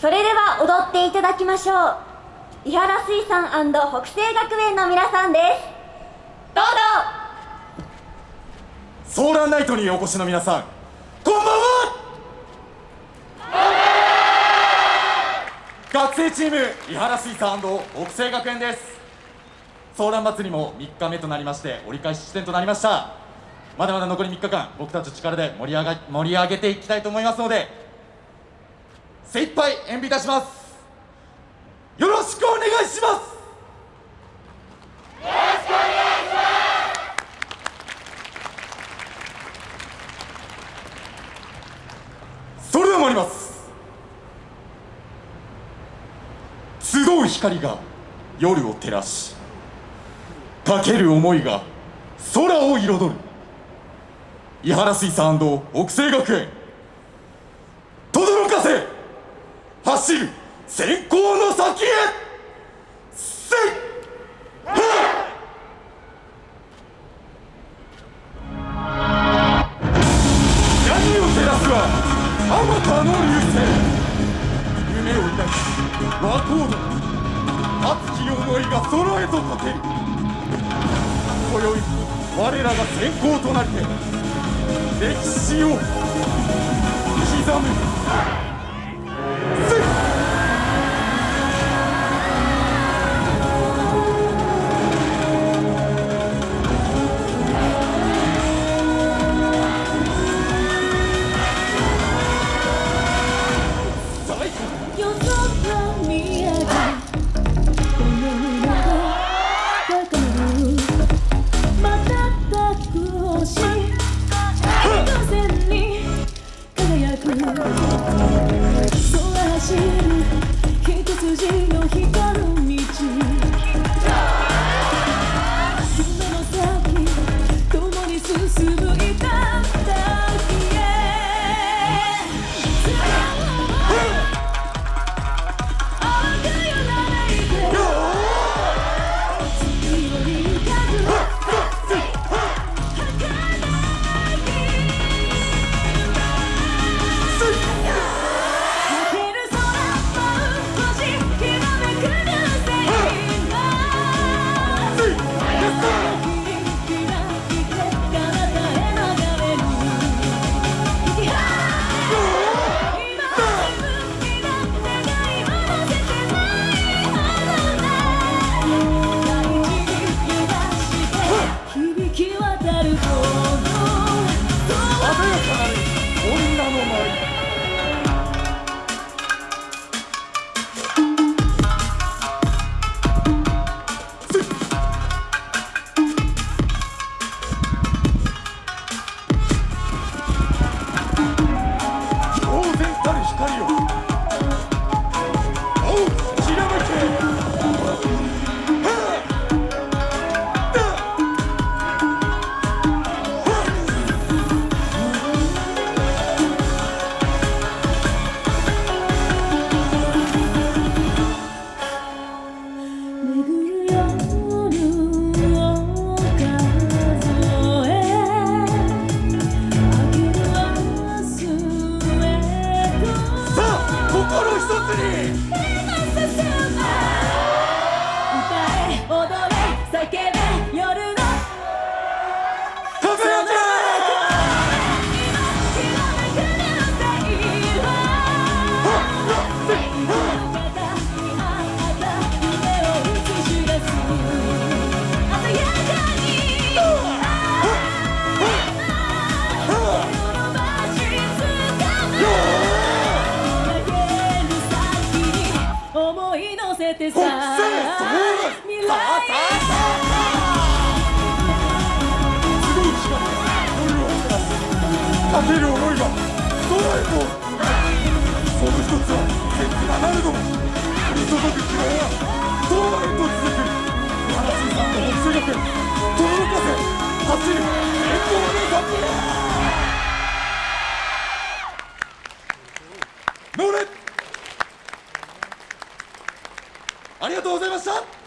それでは踊っていただきましょう。伊原水産北西学園の皆さんです。どうぞ。ソーランナイトにお越しの皆さんこんばんは。学生チーム伊原水産北西学園です。ソーラン祭りも3日目となりまして折り返し地点となりました。まだまだ残り3日間僕たち力で盛り上が盛り上げていきたいと思いますので精一杯演舞いたします。よろしくお願いします。よろしくお願いしますそれでは参ります。集う光が夜を照らしかける思いが空を彩る。伊原水産北西学園轟かせ走る。先行の先へ。せい。闇を照らすはあまたの流星。夢を抱き和光の熱き思いが空へとかける。今宵我らが先行となりて歴史を刻む。光をせてさ未来かける思いが。空へとその一つは天気がなるのとうございました。